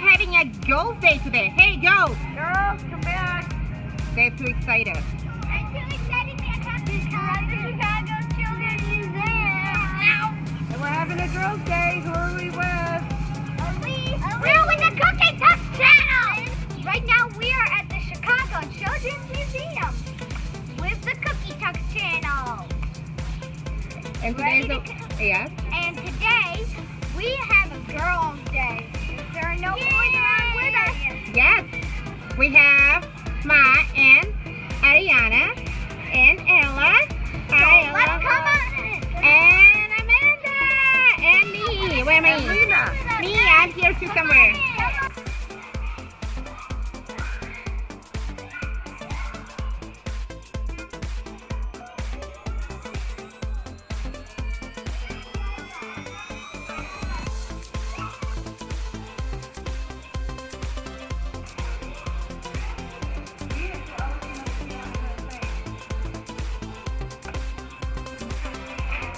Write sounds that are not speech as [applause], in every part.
we having a girls day today. Hey girls, Girls, come back. they're too excited. I'm too excited to come to Chicago Children's Museum. And we're having a girls' day. Who are we with? We're with the Cookie Tux channel. Right now we are at the Chicago Children's Museum with the Cookie Tux channel. And Ready today's to yes. And today we have a girls' day. There are no boys around with us. Yes, we have Ma and Ariana and Ella. Hi, So let's Ella. come on. And Amanda and me. Where am I? Me, I'm here too somewhere.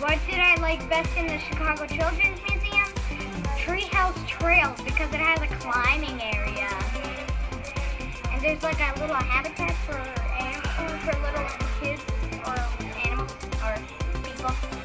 What did I like best in the Chicago Children's Museum? Treehouse Trails because it has a climbing area. And there's like a little habitat for animals, for little kids or animals or people.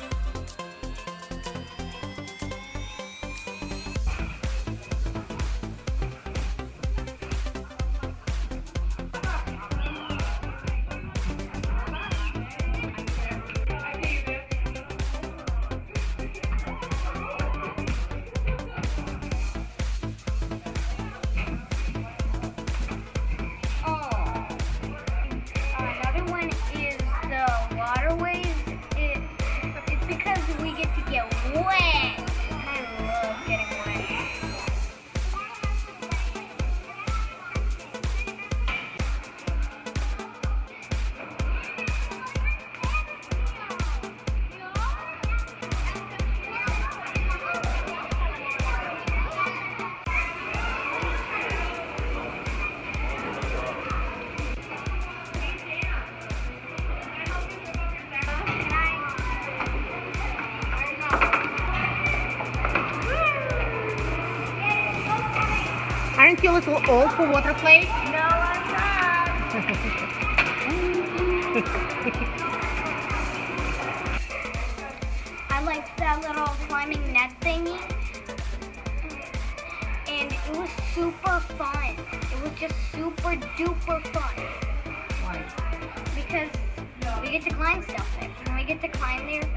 To get wet. Aren't a little old for water play? No, I'm not. [laughs] I liked that little climbing net thingy. And it was super fun. It was just super duper fun. Why? Because we get to climb stuff there. And we get to climb there.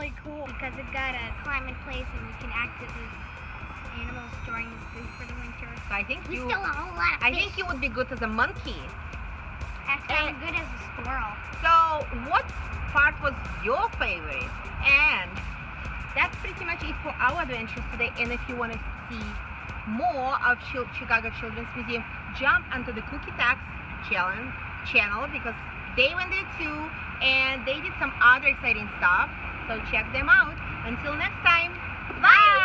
Really cool because it got a climbing place and you can act as animals storing food for the winter. So I think We you. still a whole lot of I think you would be good as a monkey. Act kind of good as a squirrel. So, what part was your favorite? And that's pretty much it for our adventures today. And if you want to see more of Chicago Children's Museum, jump onto the Cookie Tax challenge channel because they went there too, and they did some other exciting stuff. So check them out. Until next time, bye.